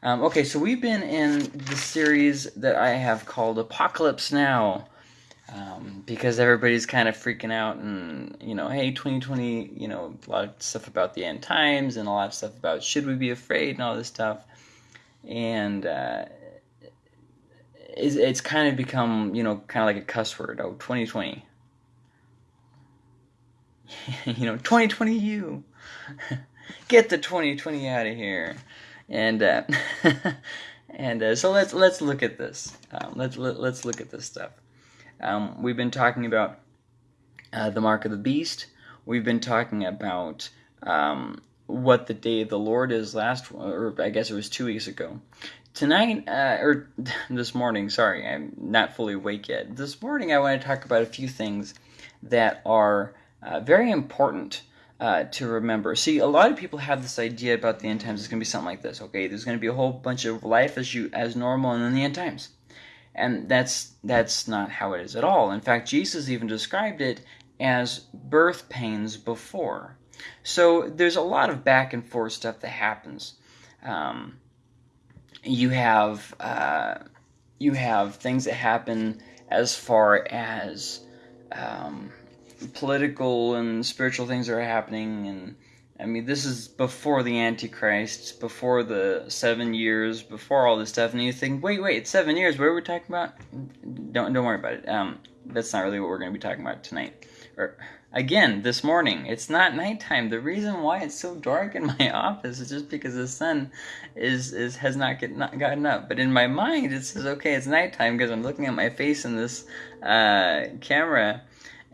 Um, okay, so we've been in the series that I have called Apocalypse Now. Um, because everybody's kind of freaking out and you know hey 2020 you know a lot of stuff about the end times and a lot of stuff about should we be afraid and all this stuff. And uh, it's, it's kind of become you know kind of like a cuss word. Oh 2020 you know 2020 you. Get the 2020 out of here and uh, and uh, so let's let's look at this um, let's let, us let us look at this stuff um, we've been talking about uh, the mark of the beast. We've been talking about um, what the day of the Lord is last, or I guess it was two weeks ago. Tonight, uh, or this morning, sorry, I'm not fully awake yet. This morning, I want to talk about a few things that are uh, very important uh, to remember. See, a lot of people have this idea about the end times. It's going to be something like this. Okay, there's going to be a whole bunch of life as you as normal, and then the end times. And that's that's not how it is at all. In fact, Jesus even described it as birth pains before. So there's a lot of back and forth stuff that happens. Um, you have uh, you have things that happen as far as um, political and spiritual things are happening and I mean, this is before the Antichrist, before the seven years, before all this stuff, and you think, wait, wait, it's seven years. What are we talking about? Don't don't worry about it. Um, that's not really what we're going to be talking about tonight. Or again, this morning. It's not nighttime. The reason why it's so dark in my office is just because the sun is is has not get not gotten up. But in my mind, it says, okay, it's nighttime because I'm looking at my face in this uh, camera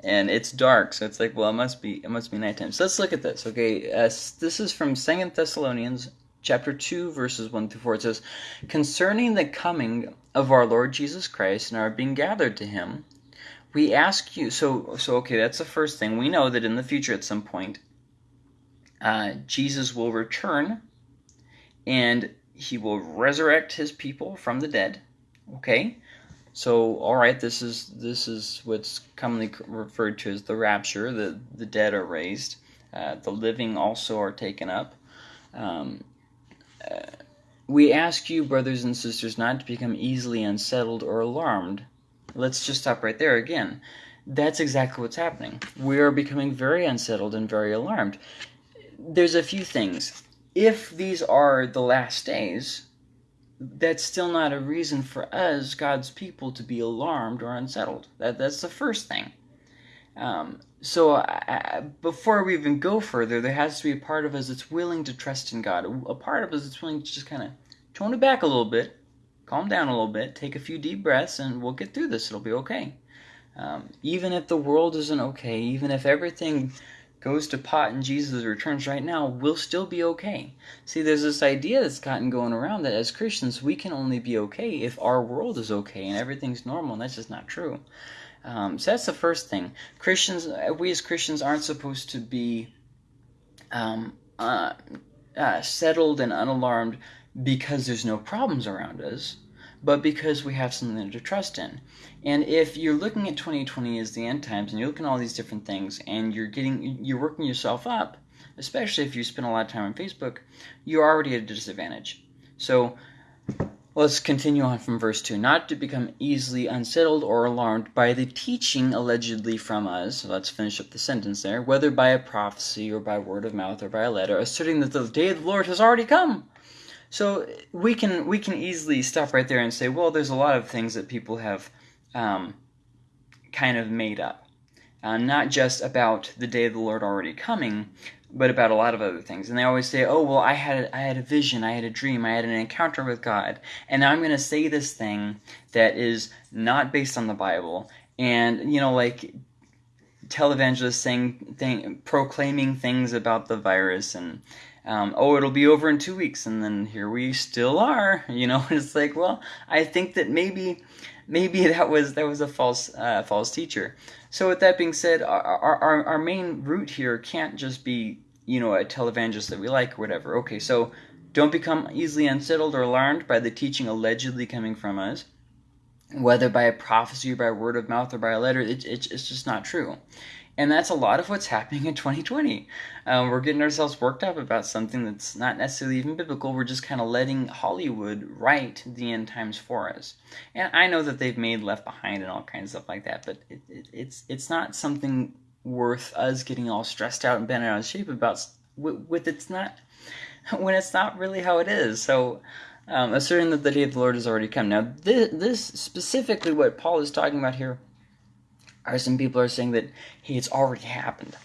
and it's dark, so it's like, well, it must be it must be nighttime. So let's look at this. Okay, uh, this is from Second Thessalonians chapter two, verses one through four. It says, "Concerning the coming of our Lord Jesus Christ and our being gathered to Him, we ask you." So, so okay, that's the first thing. We know that in the future, at some point, uh, Jesus will return, and He will resurrect His people from the dead. Okay. So, all right, this is this is what's commonly referred to as the rapture. The the dead are raised, uh, the living also are taken up. Um, uh, we ask you, brothers and sisters, not to become easily unsettled or alarmed. Let's just stop right there again. That's exactly what's happening. We are becoming very unsettled and very alarmed. There's a few things. If these are the last days, that's still not a reason for us, God's people, to be alarmed or unsettled. That that's the first thing. Um, so I, before we even go further, there has to be a part of us that's willing to trust in God. A part of us that's willing to just kind of tone it back a little bit, calm down a little bit, take a few deep breaths, and we'll get through this. It'll be okay. Um, even if the world isn't okay, even if everything goes to pot and Jesus returns right now, we'll still be okay. See, there's this idea that's gotten going around that as Christians, we can only be okay if our world is okay and everything's normal, and that's just not true. Um, so that's the first thing. Christians, we as Christians aren't supposed to be um, uh, uh, settled and unalarmed because there's no problems around us but because we have something to trust in. And if you're looking at 2020 as the end times and you're looking at all these different things and you're getting you're working yourself up, especially if you spend a lot of time on Facebook, you're already at a disadvantage. So let's continue on from verse 2. Not to become easily unsettled or alarmed by the teaching allegedly from us, so let's finish up the sentence there, whether by a prophecy or by word of mouth or by a letter, asserting that the day of the Lord has already come so we can we can easily stop right there and say, well, there's a lot of things that people have um, kind of made up, uh, not just about the day of the Lord already coming, but about a lot of other things. And they always say, oh, well, I had I had a vision, I had a dream, I had an encounter with God, and now I'm going to say this thing that is not based on the Bible, and you know, like televangelists saying thing, proclaiming things about the virus and um, oh, it'll be over in two weeks, and then here we still are. You know, it's like, well, I think that maybe, maybe that was that was a false uh, false teacher. So with that being said, our, our our main root here can't just be you know a televangelist that we like or whatever. Okay, so don't become easily unsettled or alarmed by the teaching allegedly coming from us, whether by a prophecy or by word of mouth or by a letter. It, it, it's just not true. And that's a lot of what's happening in 2020. Um, we're getting ourselves worked up about something that's not necessarily even biblical. We're just kind of letting Hollywood write the end times for us. And I know that they've made Left Behind and all kinds of stuff like that, but it, it, it's it's not something worth us getting all stressed out and bent out of shape about. With, with it's not when it's not really how it is. So. Um, asserting that the day of the Lord has already come. Now, this, this specifically what Paul is talking about here are some people are saying that hey, it's already happened.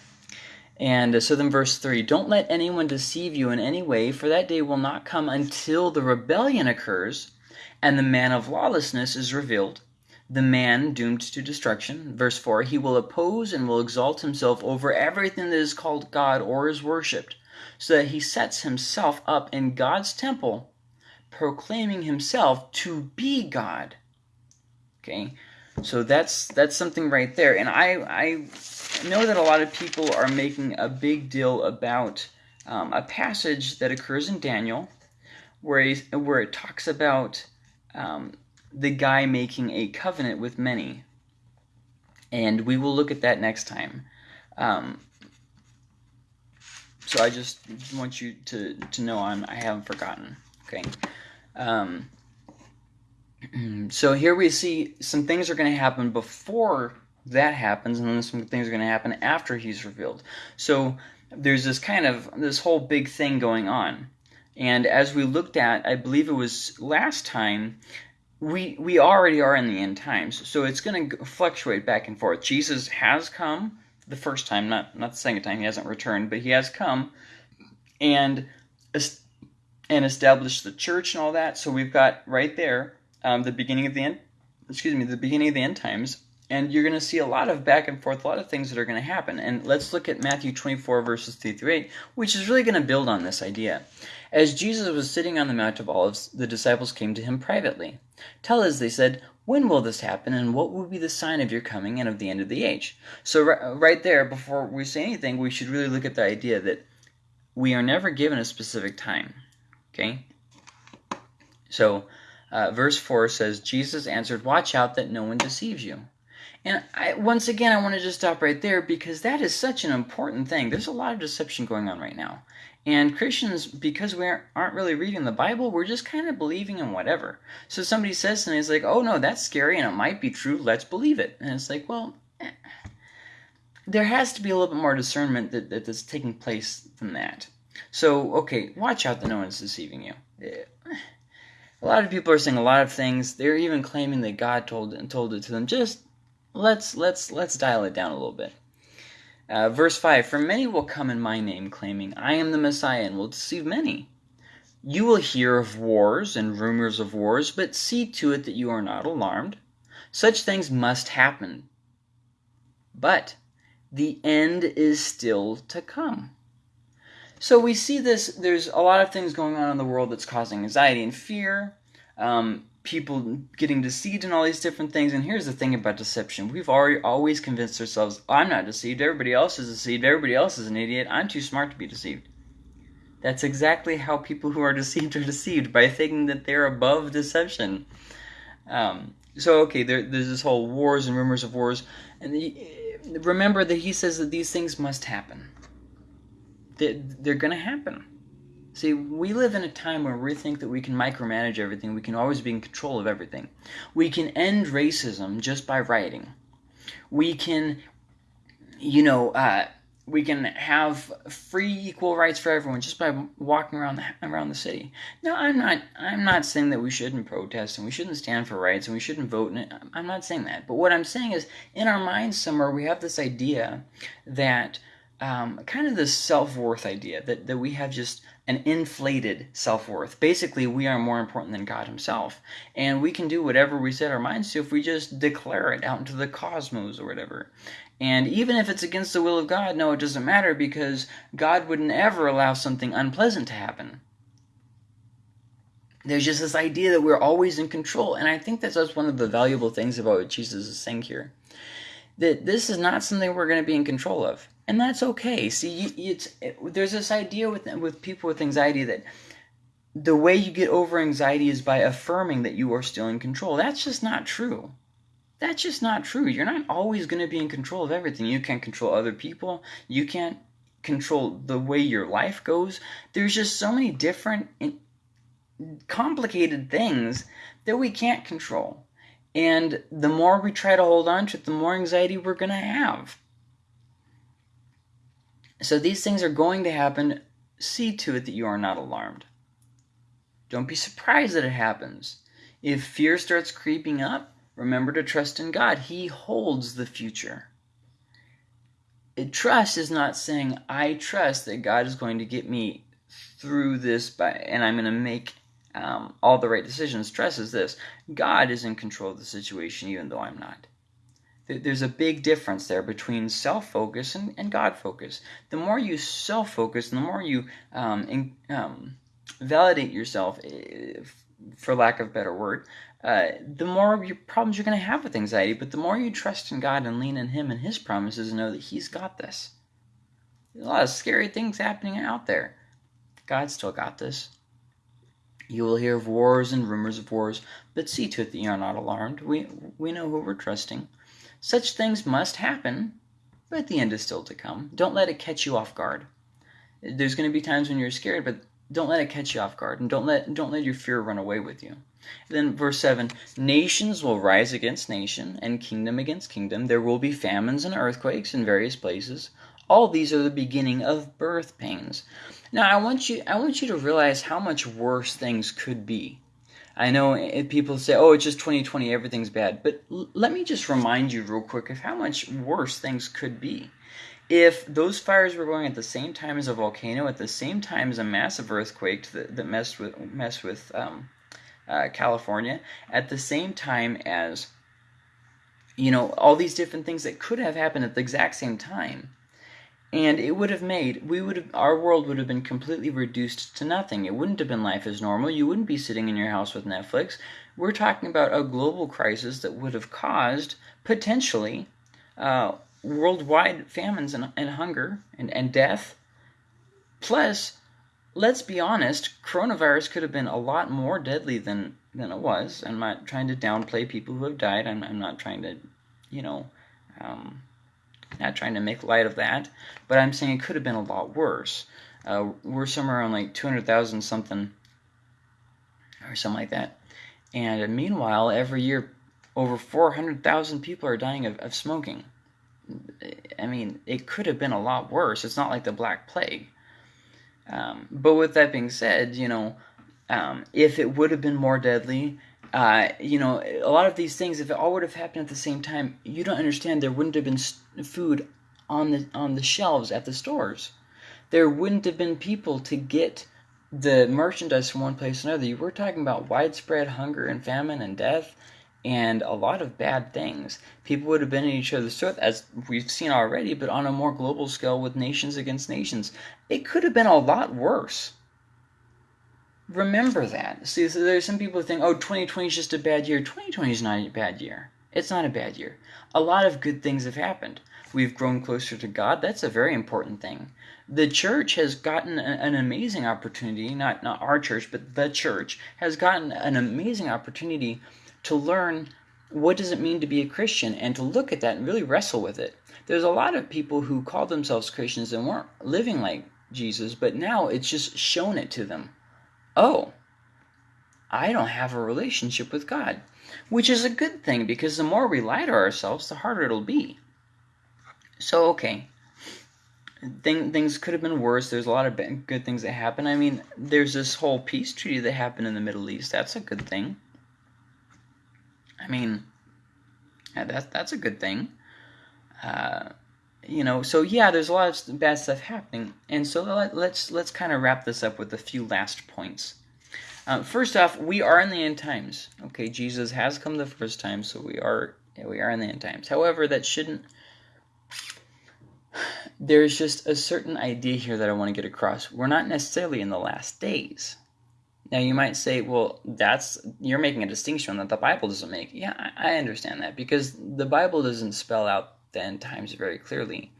And uh, so then verse 3 Don't let anyone deceive you in any way, for that day will not come until the rebellion occurs and the man of lawlessness is revealed, the man doomed to destruction. Verse 4 He will oppose and will exalt himself over everything that is called God or is worshipped, so that he sets himself up in God's temple, proclaiming himself to be God. Okay? So that's that's something right there. And I I know that a lot of people are making a big deal about um, a passage that occurs in Daniel, where he, where it talks about um, the guy making a covenant with many, and we will look at that next time. Um, so I just want you to to know I'm I haven't forgotten. Okay. Um, so here we see some things are going to happen before that happens, and then some things are going to happen after he's revealed. So there's this kind of this whole big thing going on. And as we looked at, I believe it was last time, we we already are in the end times. So it's going to fluctuate back and forth. Jesus has come the first time, not not the second time. He hasn't returned, but he has come and and established the church and all that. So we've got right there um, the beginning of the end, excuse me, the beginning of the end times, and you're going to see a lot of back and forth, a lot of things that are going to happen. And let's look at Matthew 24, verses 3 through 8, which is really going to build on this idea. As Jesus was sitting on the Mount of Olives, the disciples came to him privately. Tell us, they said, when will this happen, and what will be the sign of your coming and of the end of the age? So, right there, before we say anything, we should really look at the idea that we are never given a specific time. Okay? So, uh, verse 4 says, Jesus answered, Watch out that no one deceives you. And I, once again, I want to just stop right there because that is such an important thing. There's a lot of deception going on right now. And Christians, because we aren't really reading the Bible, we're just kind of believing in whatever. So somebody says something, it's like, oh no, that's scary and it might be true, let's believe it. And it's like, well, eh. there has to be a little bit more discernment that, that that's taking place than that. So, okay, watch out that no one's deceiving you. Eh a lot of people are saying a lot of things. They're even claiming that God told and told it to them. Just let's let's let's dial it down a little bit. Uh, verse five: For many will come in my name, claiming I am the Messiah, and will deceive many. You will hear of wars and rumors of wars, but see to it that you are not alarmed. Such things must happen. But the end is still to come. So we see this, there's a lot of things going on in the world that's causing anxiety and fear, um, people getting deceived and all these different things. And here's the thing about deception. We've already always convinced ourselves, I'm not deceived, everybody else is deceived, everybody else is an idiot, I'm too smart to be deceived. That's exactly how people who are deceived are deceived, by thinking that they're above deception. Um, so, okay, there, there's this whole wars and rumors of wars. And the, remember that he says that these things must happen they're going to happen. See, we live in a time where we think that we can micromanage everything, we can always be in control of everything. We can end racism just by rioting. We can, you know, uh, we can have free equal rights for everyone just by walking around the around the city. No, I'm not. I'm not saying that we shouldn't protest and we shouldn't stand for rights and we shouldn't vote. And I'm not saying that. But what I'm saying is, in our minds somewhere, we have this idea that um, kind of this self-worth idea that, that we have just an inflated self-worth. Basically, we are more important than God himself. And we can do whatever we set our minds to if we just declare it out into the cosmos or whatever. And even if it's against the will of God, no, it doesn't matter because God would never allow something unpleasant to happen. There's just this idea that we're always in control. And I think that's just one of the valuable things about what Jesus is saying here. That this is not something we're going to be in control of and that's okay. See, it's it, there's this idea with with people with anxiety that the way you get over anxiety is by affirming that you are still in control. That's just not true. That's just not true. You're not always going to be in control of everything. You can't control other people. You can't control the way your life goes. There's just so many different complicated things that we can't control. And the more we try to hold on to it, the more anxiety we're going to have. So these things are going to happen. See to it that you are not alarmed. Don't be surprised that it happens. If fear starts creeping up, remember to trust in God. He holds the future. Trust is not saying, I trust that God is going to get me through this by, and I'm going to make um, all the right decisions. Trust is this God is in control of the situation, even though I'm not. There's a big difference there between self focus and, and God focus. The more you self focus, and the more you um, in, um, validate yourself, for lack of a better word, uh, the more your problems you're going to have with anxiety. But the more you trust in God and lean in Him and His promises and know that He's got this. There's a lot of scary things happening out there. God still got this. You will hear of wars and rumors of wars, but see to it that you are not alarmed. We, we know who we're trusting. Such things must happen, but the end is still to come. Don't let it catch you off guard. There's going to be times when you're scared, but don't let it catch you off guard, and don't let don't let your fear run away with you. Then verse 7, nations will rise against nation and kingdom against kingdom. There will be famines and earthquakes in various places. All these are the beginning of birth pains. Now I want you I want you to realize how much worse things could be. I know people say, "Oh, it's just 2020, everything's bad." But let me just remind you real quick of how much worse things could be if those fires were going at the same time as a volcano, at the same time as a massive earthquake that, that messed with messed with um, uh, California, at the same time as you know all these different things that could have happened at the exact same time, and it would have made we would have our world would have been completely reduced to nothing. It wouldn't have been life as normal. You wouldn't be sitting in your house with Netflix. We're talking about a global crisis that would have caused potentially. Uh, worldwide famines and, and hunger and, and death. Plus, let's be honest, coronavirus could have been a lot more deadly than, than it was. I'm not trying to downplay people who have died. I'm, I'm not trying to, you know, um, not trying to make light of that. But I'm saying it could have been a lot worse. Uh, we're somewhere around like 200,000 something or something like that. And meanwhile, every year, over 400,000 people are dying of, of smoking. I mean, it could have been a lot worse. It's not like the Black Plague. Um, but with that being said, you know, um, if it would have been more deadly, uh, you know, a lot of these things, if it all would have happened at the same time, you don't understand. There wouldn't have been food on the on the shelves at the stores. There wouldn't have been people to get the merchandise from one place to another. You were talking about widespread hunger and famine and death and a lot of bad things. People would have been in each other's throat, as we've seen already, but on a more global scale with nations against nations. It could have been a lot worse. Remember that. See, so there's some people who think, oh, 2020 is just a bad year. 2020 is not a bad year. It's not a bad year. A lot of good things have happened. We've grown closer to God. That's a very important thing. The church has gotten an amazing opportunity, not, not our church, but the church has gotten an amazing opportunity to learn what does it mean to be a Christian and to look at that and really wrestle with it. There's a lot of people who call themselves Christians and weren't living like Jesus, but now it's just shown it to them. Oh, I don't have a relationship with God, which is a good thing because the more we lie to ourselves, the harder it'll be. So, okay, Thing, things could have been worse. There's a lot of good things that happen. I mean, there's this whole peace treaty that happened in the Middle East. That's a good thing. I mean, yeah, that's that's a good thing. Uh, you know, so yeah, there's a lot of bad stuff happening, and so let, us let's, let's kind of wrap this up with a few last points. Uh, first off, we are in the end times. Okay, Jesus has come the first time, so we are yeah, we are in the end times. However, that shouldn't. There's just a certain idea here that I want to get across. We're not necessarily in the last days. Now you might say, well, that's you're making a distinction that the Bible doesn't make. Yeah, I, I understand that because the Bible doesn't spell out the end times very clearly.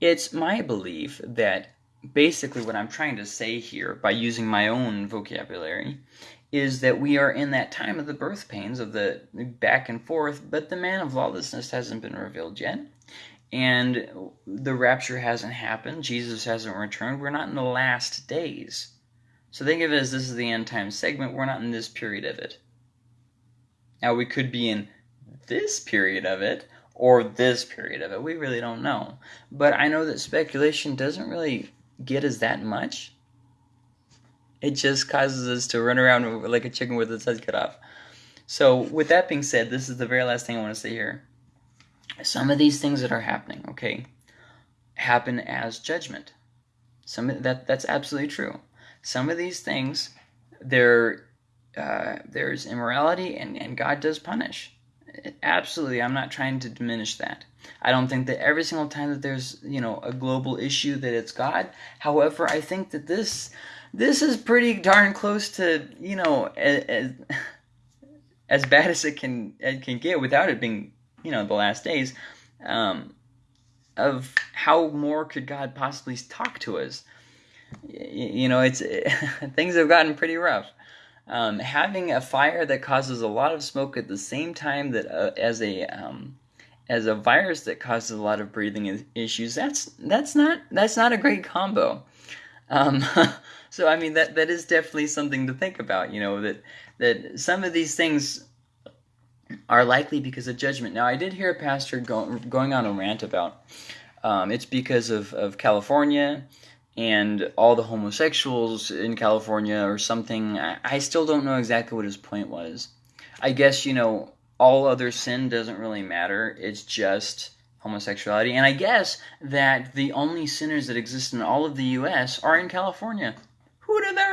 It's my belief that basically what I'm trying to say here by using my own vocabulary is that we are in that time of the birth pains of the back and forth, but the man of lawlessness hasn't been revealed yet. And the rapture hasn't happened. Jesus hasn't returned. We're not in the last days. So think of it as this is the end time segment. We're not in this period of it. Now, we could be in this period of it or this period of it. We really don't know. But I know that speculation doesn't really get us that much it just causes us to run around like a chicken with its head cut off. So, with that being said, this is the very last thing I want to say here. Some of these things that are happening, okay, happen as judgment. Some that that's absolutely true. Some of these things, there, uh, there's immorality, and and God does punish. Absolutely, I'm not trying to diminish that. I don't think that every single time that there's you know a global issue that it's God. However, I think that this this is pretty darn close to you know as, as bad as it can it can get without it being you know the last days um, of how more could God possibly talk to us. You know, it's things have gotten pretty rough. Um, having a fire that causes a lot of smoke at the same time that uh, as a um, as a virus that causes a lot of breathing issues that's that's not that's not a great combo. Um, so I mean that that is definitely something to think about. You know that that some of these things are likely because of judgment. Now I did hear a pastor go, going on a rant about um, it's because of of California and all the homosexuals in California or something. I, I still don't know exactly what his point was. I guess you know all other sin doesn't really matter. It's just homosexuality. And I guess that the only sinners that exist in all of the U.S. are in California.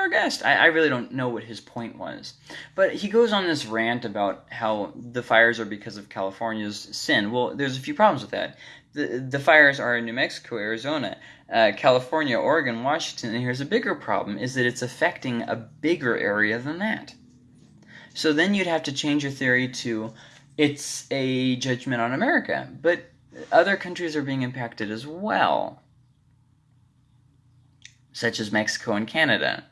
Guessed? I, I really don't know what his point was. But he goes on this rant about how the fires are because of California's sin. Well, there's a few problems with that. The, the fires are in New Mexico, Arizona, uh, California, Oregon, Washington, and here's a bigger problem, is that it's affecting a bigger area than that. So then you'd have to change your theory to it's a judgment on America. But other countries are being impacted as well such as Mexico and Canada.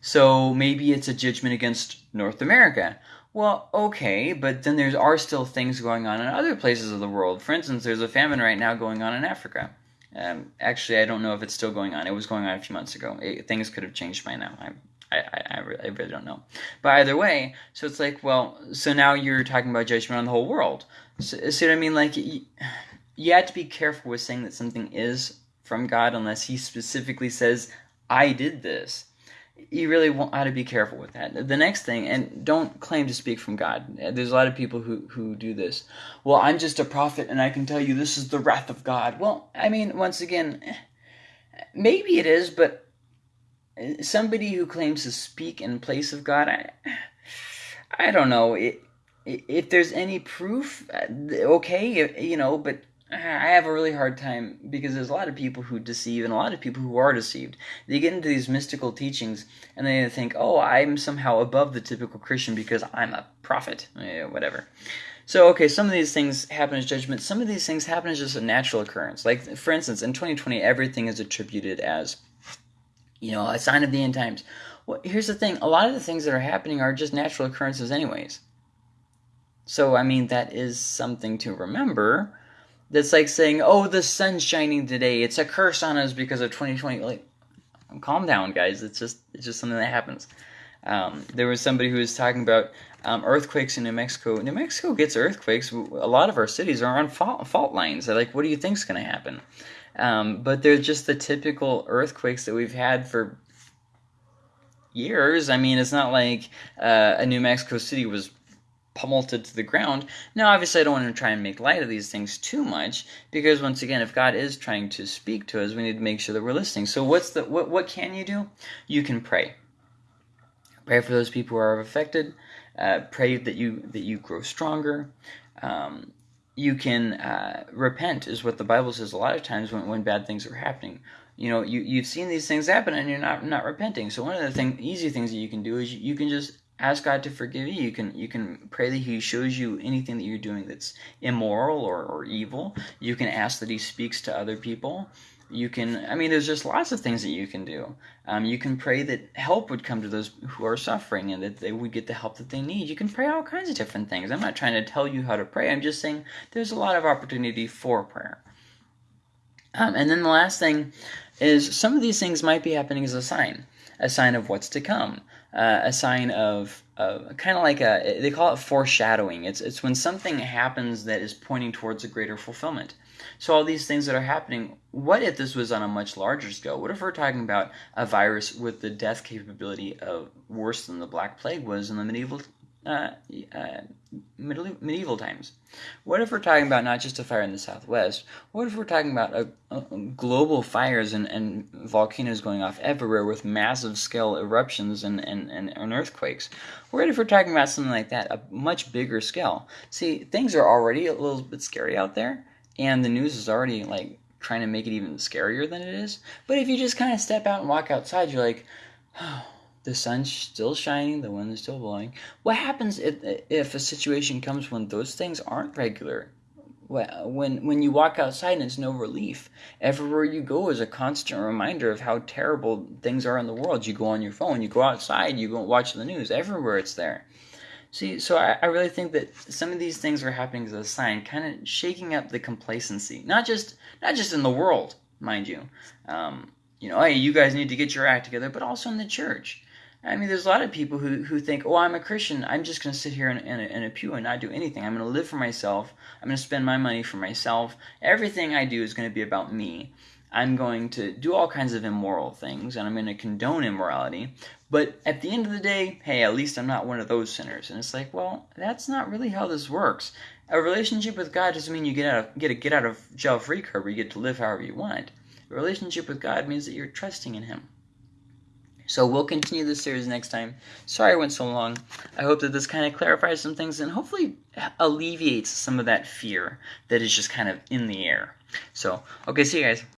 So maybe it's a judgment against North America. Well, okay, but then there are still things going on in other places of the world. For instance, there's a famine right now going on in Africa. Um, actually, I don't know if it's still going on. It was going on a few months ago. It, things could have changed by now. I, I, I, really, I really don't know. But either way, so it's like, well, so now you're talking about judgment on the whole world. So, what I mean? Like, you, you have to be careful with saying that something is from God unless he specifically says, I did this. You really want to be careful with that. The next thing, and don't claim to speak from God. There's a lot of people who, who do this. Well, I'm just a prophet and I can tell you this is the wrath of God. Well, I mean, once again, eh, maybe it is, but eh, somebody who claims to speak in place of God, I, I don't know. It, if there's any proof, eh, okay, you know, but I have a really hard time because there's a lot of people who deceive and a lot of people who are deceived. They get into these mystical teachings and they think, oh, I'm somehow above the typical Christian because I'm a prophet, yeah, whatever. So, okay, some of these things happen as judgment. Some of these things happen as just a natural occurrence. Like, for instance, in 2020, everything is attributed as, you know, a sign of the end times. Well, here's the thing a lot of the things that are happening are just natural occurrences, anyways. So, I mean, that is something to remember that's like saying, "Oh, the sun's shining today. It's a curse on us because of 2020." Like, calm down, guys. It's just it's just something that happens. Um, there was somebody who was talking about um, earthquakes in New Mexico. New Mexico gets earthquakes. A lot of our cities are on fault, fault lines. They're like, what do you think's going to happen? Um, but they're just the typical earthquakes that we've had for years. I mean, it's not like uh, a New Mexico City was pummeled to the ground. Now, obviously, I don't want to try and make light of these things too much because, once again, if God is trying to speak to us, we need to make sure that we're listening. So, what's the what? What can you do? You can pray. Pray for those people who are affected. Uh, pray that you that you grow stronger. Um, you can uh, repent, is what the Bible says a lot of times when, when bad things are happening you know you, you've seen these things happen and you're not not repenting so one of the thing, easy things that you can do is you, you can just ask God to forgive you. You can you can pray that He shows you anything that you're doing that's immoral or, or evil. You can ask that He speaks to other people. You can, I mean, there's just lots of things that you can do. Um, you can pray that help would come to those who are suffering and that they would get the help that they need. You can pray all kinds of different things. I'm not trying to tell you how to pray. I'm just saying there's a lot of opportunity for prayer. Um, and then the last thing is some of these things might be happening as a sign, a sign of what's to come, uh, a sign of, kind of like a, they call it foreshadowing. It's, it's when something happens that is pointing towards a greater fulfillment. So all these things that are happening, what if this was on a much larger scale? What if we're talking about a virus with the death capability of worse than the Black Plague was in the medieval uh, uh, medieval times? What if we're talking about not just a fire in the southwest? What if we're talking about a, a global fires and, and volcanoes going off everywhere with massive scale eruptions and, and, and, and earthquakes? What if we're talking about something like that, a much bigger scale? See, things are already a little bit scary out there and the news is already like trying to make it even scarier than it is. But if you just kind of step out and walk outside, you're like, oh, the sun's still shining, the wind is still blowing. What happens if if a situation comes when those things aren't regular? When when you walk outside and it's no relief, everywhere you go is a constant reminder of how terrible things are in the world. You go on your phone, you go outside, you go watch the news. Everywhere it's there. See, so I, I really think that some of these things are happening as a sign, kind of shaking up the complacency. Not just not just in the world, mind you. Um, you know, hey, you guys need to get your act together, but also in the church. I mean, there's a lot of people who, who think, oh, I'm a Christian. I'm just going to sit here in, in, a, in a pew and not do anything. I'm going to live for myself. I'm going to spend my money for myself. Everything I do is going to be about me. I'm going to do all kinds of immoral things and I'm going to condone immorality. But at the end of the day, hey, at least I'm not one of those sinners. And it's like, well, that's not really how this works. A relationship with God doesn't mean you get out of, get a get out of jail free card where you get to live however you want. A relationship with God means that you're trusting in Him. So we'll continue this series next time. Sorry I went so long. I hope that this kind of clarifies some things and hopefully alleviates some of that fear that is just kind of in the air. So, okay, see you guys.